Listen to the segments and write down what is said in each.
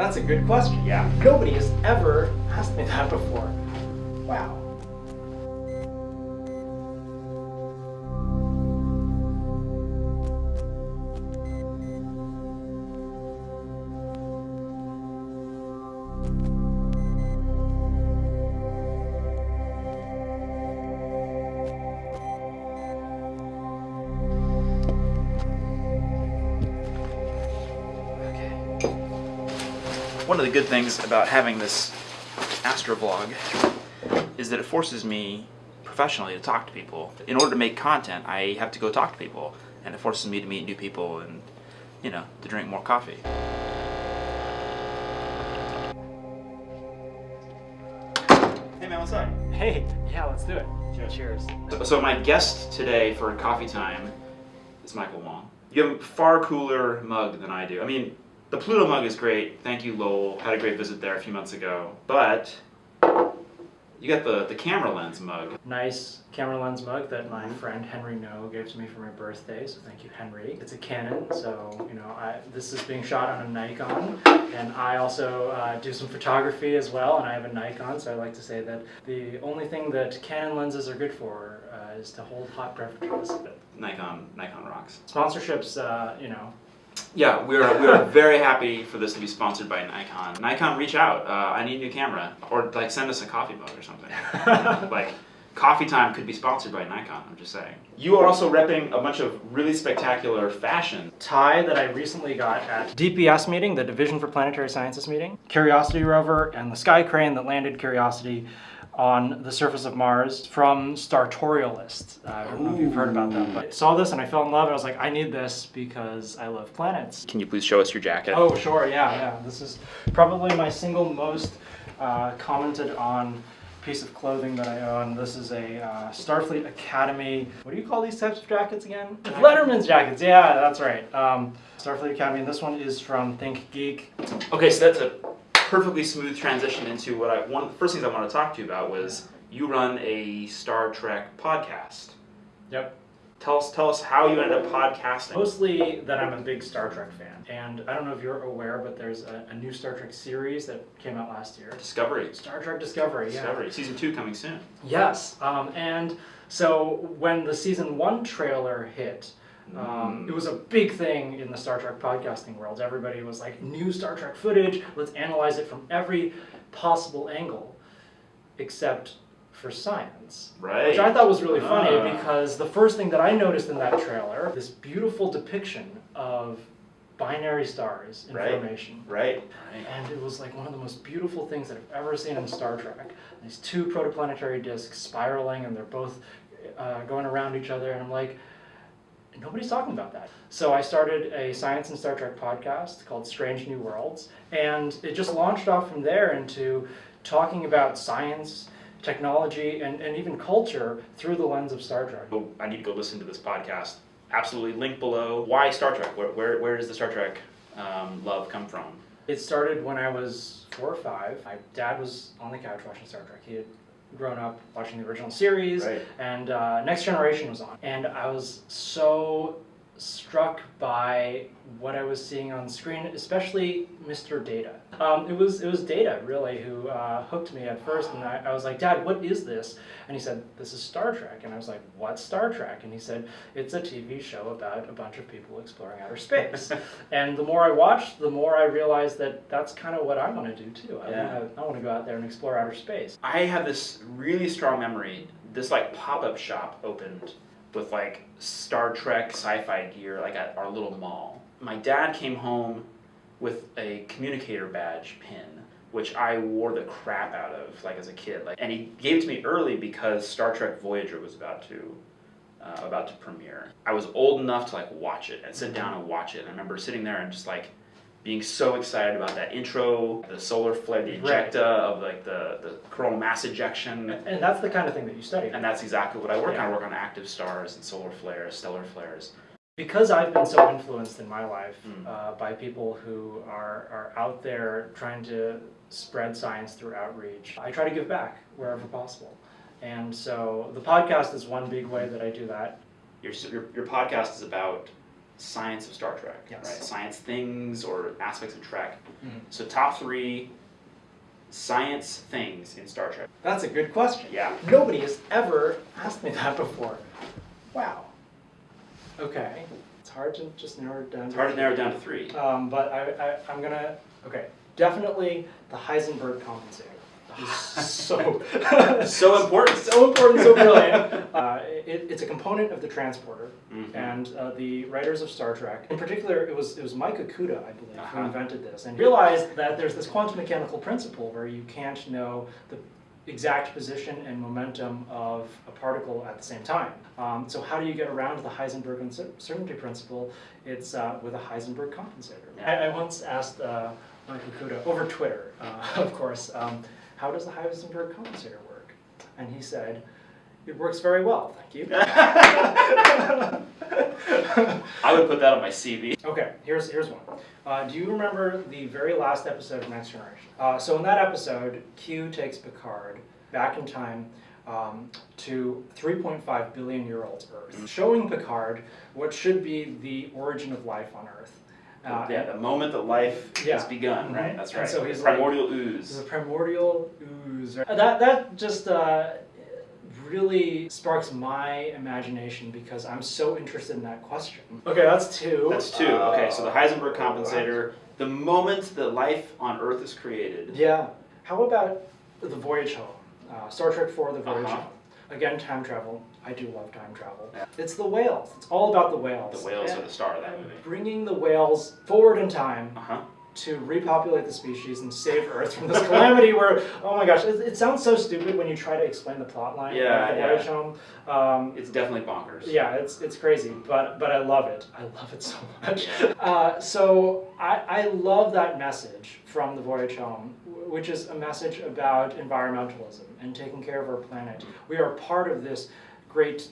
That's a good question. Yeah. Nobody has ever asked me that before. Wow. One of the good things about having this astrovlog is that it forces me professionally to talk to people. In order to make content, I have to go talk to people, and it forces me to meet new people and, you know, to drink more coffee. Hey man, what's up? Hey, yeah, let's do it. Cheers. Cheers. So- So my guest today for coffee time is Michael Wong. You have a far cooler mug than I do. I mean, the Pluto mug is great. Thank you, Lowell. Had a great visit there a few months ago. But you got the, the camera lens mug. Nice camera lens mug that my friend Henry Ngo gave to me for my birthday, so thank you, Henry. It's a Canon, so you know, I, this is being shot on a Nikon, and I also uh, do some photography as well, and I have a Nikon, so I like to say that the only thing that Canon lenses are good for uh, is to hold hot beverages. Nikon Nikon rocks. Sponsorships, uh, you know, Yeah, we are we are very happy for this to be sponsored by Nikon. Nikon, reach out. Uh, I need a new camera, or like send us a coffee mug or something. like coffee time could be sponsored by Nikon. I'm just saying. You are also repping a bunch of really spectacular fashion. tie that I recently got at DPS meeting, the Division for Planetary Sciences meeting. Curiosity rover and the sky crane that landed Curiosity on the surface of Mars from Startorialist. Uh, I don't know if you've heard about them, but I saw this and I fell in love. I was like, I need this because I love planets. Can you please show us your jacket? Oh, sure, yeah, yeah. This is probably my single most uh, commented on piece of clothing that I own. This is a uh, Starfleet Academy. What do you call these types of jackets again? Letterman's jackets. Yeah, that's right. Um, Starfleet Academy. And this one is from Think Geek. Okay, so that's a perfectly smooth transition into what I one of the first things I want to talk to you about was you run a Star Trek podcast. Yep. Tell us tell us how you ended up podcasting. Mostly that I'm a big Star Trek fan. And I don't know if you're aware, but there's a, a new Star Trek series that came out last year. Discovery. Star Trek Discovery. Yeah. Discovery. Season two coming soon. Yes, um, and so when the season one trailer hit, um, Mm. it was a big thing in the Star Trek podcasting world. Everybody was like, new Star Trek footage, let's analyze it from every possible angle, except for science. Right. Which I thought was really funny Ah. because the first thing that I noticed in that trailer, this beautiful depiction of binary stars in Right. formation. Right. And it was like one of the most beautiful things that I've ever seen in Star Trek. These two protoplanetary disks spiraling, and they're both uh, going around each other. And I'm like, nobody's talking about that. So I started a science and Star Trek podcast called Strange New Worlds, and it just launched off from there into talking about science, technology, and, and even culture through the lens of Star Trek. Oh, I need to go listen to this podcast. Absolutely, link below. Why Star Trek? Where where, where does the Star Trek um, love come from? It started when I was four or five. My dad was on the couch watching Star Trek. He had grown up watching the original series, Right. and uh, Next Generation was on. And I was so struck by what I was seeing on screen, especially Mr. Data. Um, it was it was Data really who uh, hooked me at first, and I, I was like, Dad, what is this? And he said, This is Star Trek. And I was like, What's Star Trek? And he said, It's a TV show about a bunch of people exploring outer space. and the more I watched, the more I realized that that's kind of what I want to do too. I Yeah. want to I want to go out there and explore outer space. I have this really strong memory. This like pop up shop opened with like Star Trek sci-fi gear, like at our little mall. My dad came home with a communicator badge pin, which I wore the crap out of, like as a kid. Like, and he gave it to me early because Star Trek Voyager was about to. Uh, about to premiere. I was old enough to like watch it and sit down and watch it. And I remember sitting there and just like being so excited about that intro, the solar flare, the Right. ejecta of like the, the coronal mass ejection. And that's the kind of thing that you study. And that's exactly what I work Yeah. on. I work on active stars and solar flares, stellar flares. because I've been so influenced in my life Mm. uh, by people who are, are out there trying to spread science through outreach, I try to give back wherever possible. And so the podcast is one big way that I do that. Your, your, your podcast is about science of Star Trek, Yes. right? Science things or aspects of Trek. Mhm. So top three science things in Star Trek. That's a good question. Yeah. Nobody has ever asked me that before. Wow. Okay. It's hard to just narrow it down. It's hard to narrow it down to three. Um, but I, I, I'm gonna, okay, definitely the Heisenberg compensator. Is so, So important. so important, so brilliant. Uh, it, it's a component of the transporter, Mhm. and uh, the writers of Star Trek, in particular, it was it was Mike Okuda, I believe, who Uh-huh. invented this, and realized that there's this quantum mechanical principle where you can't know the exact position and momentum of a particle at the same time. Um, so how do you get around the Heisenberg uncertainty principle? It's uh, with a Heisenberg compensator. Yeah. I, I once asked uh, Mike Okuda over Twitter, uh, of course, um, how does the Heisenberg compensator work? And he said, it works very well, thank you. I would put that on my CV. Okay, here's here's one. Uh, do you remember the very last episode of Next Generation? Uh, so in that episode, Q takes Picard back in time um, to 3.5 billion year old Earth, showing Picard what should be the origin of life on Earth. Uh, yeah, the moment that life Yeah. has begun, right? Mhm. That's And right. so he's like- primordial ooze. The ooze. primordial ooze. right? That that just uh, really sparks my imagination because I'm so interested in that question. Okay, that's two. That's two. Okay, so the Heisenberg Uh, compensator. The moment that life on Earth is created. Yeah. How about the voyage home? Uh, Star Trek 4, the voyage Uh-huh. home. Again, time travel. I do love time travel. Yeah. It's the whales. It's all about the whales. The whales are the star of that movie. Bringing the whales forward in time Uh huh. to repopulate the species and save Earth from this calamity where, oh my gosh, it, it sounds so stupid when you try to explain the plot line Yeah, of the yeah. voyage home. Um, It's definitely bonkers. yeah, it's it's crazy, but but I love it. I love it so much. Uh, so I, I love that message from the voyage home, which is a message about environmentalism and taking care of our planet. We are part of this great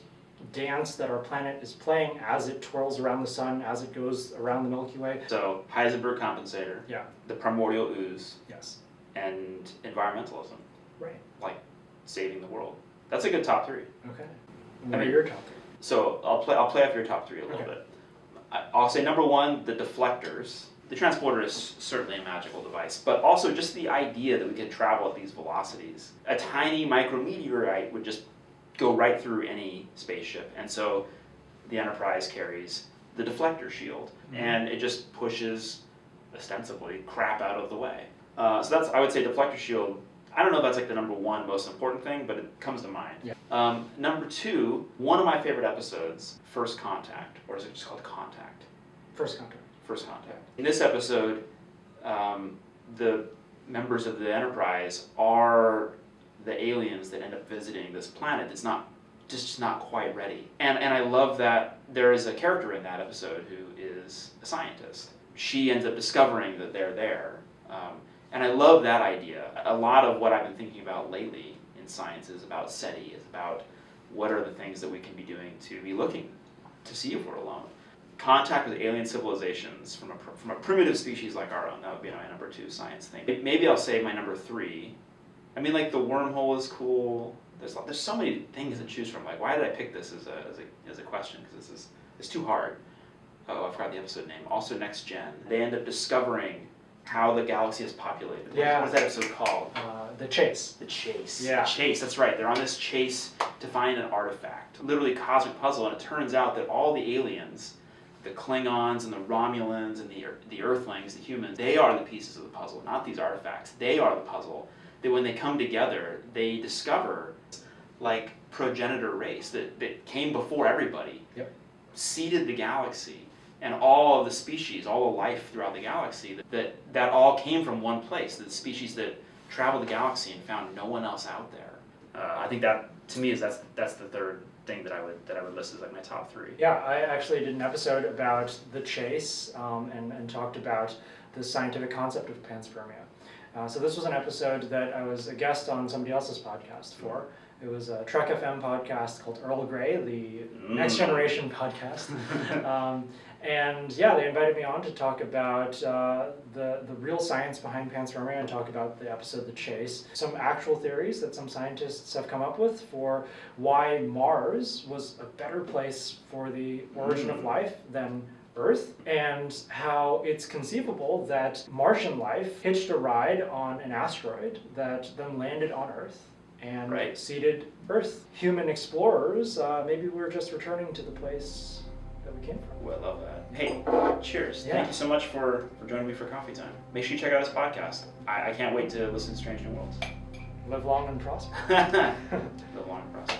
dance that our planet is playing as it twirls around the sun, as it goes around the Milky Way. So Heisenberg compensator, Yeah. the primordial ooze, Yes. and environmentalism, Right. like saving the world. That's a good top three. Okay. What are mean- your top three? So I'll play. I'll play off your top three a little Okay. bit. I- I'll say number one, the deflectors. The transporter is certainly a magical device, but also just the idea that we can travel at these velocities. A tiny micrometeorite would just go right through any spaceship, and so the Enterprise carries the deflector shield, Mhm. and it just pushes ostensibly crap out of the way. Uh, so that's I would say deflector shield. I don't know if that's like the number one most important thing, but it comes to mind. Yeah. Um, number two, one of my favorite episodes, First Contact, or is it just called Contact? First contact. First Contact. In this episode, um, the members of the Enterprise are the aliens that end up visiting this planet that's not just not quite ready. And and I love that there is a character in that episode who is a scientist. She ends up discovering that they're there. Um, and I love that idea. A lot of what I've been thinking about lately in science is about SETI, is about what are the things that we can be doing to be looking to see if we're alone. Contact with alien civilizations from a, from a primitive species like our own, that would be my number two science thing. Maybe I'll say my number three. I mean, like the wormhole is cool. There's, there's so many things to choose from. Like, why did I pick this as a, as a, as a question? Because this is it's too hard. Oh, I forgot the episode name. Also, Next Gen. They end up discovering how the galaxy is populated. What- Yeah. What is that episode called? Uh, the chase. The chase. Yeah. The chase, that's right. They're on this chase to find an artifact. Literally cosmic puzzle, and it turns out that all the aliens, the Klingons and the Romulans and the, the Earthlings, the humans, they are the pieces of the puzzle, not these artifacts. They are the puzzle. That when they come together, they discover like progenitor race that, that came before everybody. Yep. Seeded the galaxy and all of the species, all the life throughout the galaxy, that, that, that all came from one place. The species that traveled the galaxy and found no one else out there. Uh, I think that to me is that's that's the third thing that I would that I would list as like my top three. Yeah, I actually did an episode about the chase um, and, and talked about the scientific concept of panspermia. Uh, so this was an episode that I was a guest on somebody else's podcast for. It was a Trek FM podcast called Earl Grey, the Next Mm. Generation podcast. um, and yeah, they invited me on to talk about uh, the, the real science behind panspermia and talk about the episode The Chase. Some actual theories that some scientists have come up with for why Mars was a better place for the origin of Mm. life than Earth and how it's conceivable that Martian life hitched a ride on an asteroid that then landed on Earth and Right. seeded Earth. Human explorers, uh, maybe we're just returning to the place that we came from. Well, I love that. Hey, cheers. Yeah. Thank you so much for, for joining me for coffee time. Make sure you check out this podcast. I, I can't wait to listen to Strange New Worlds. Live long and prosper. the long process.